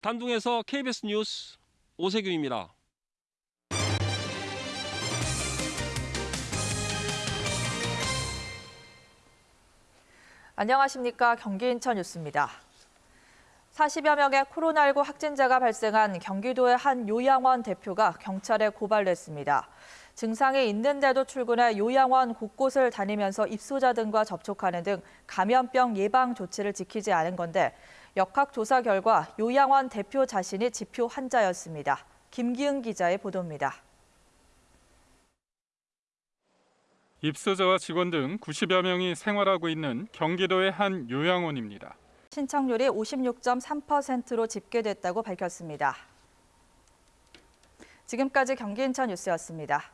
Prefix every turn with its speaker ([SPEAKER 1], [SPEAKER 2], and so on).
[SPEAKER 1] 단둥에서 KBS 뉴스 오세규입니다.
[SPEAKER 2] 안녕하십니까. 경기 인천 뉴스입니다. 40여 명의 코로나19 확진자가 발생한 경기도의 한 요양원 대표가 경찰에 고발됐습니다. 증상이 있는데도 출근해 요양원 곳곳을 다니면서 입소자 등과 접촉하는 등 감염병 예방 조치를 지키지 않은 건데 역학조사 결과 요양원 대표 자신이 지표 환자였습니다. 김기은 기자의 보도입니다.
[SPEAKER 3] 입소자와 직원 등 90여 명이 생활하고 있는 경기도의 한 요양원입니다.
[SPEAKER 2] 신청률이 56.3%로 집계됐다고 밝혔습니다. 지금까지 경기 인천 뉴스였습니다.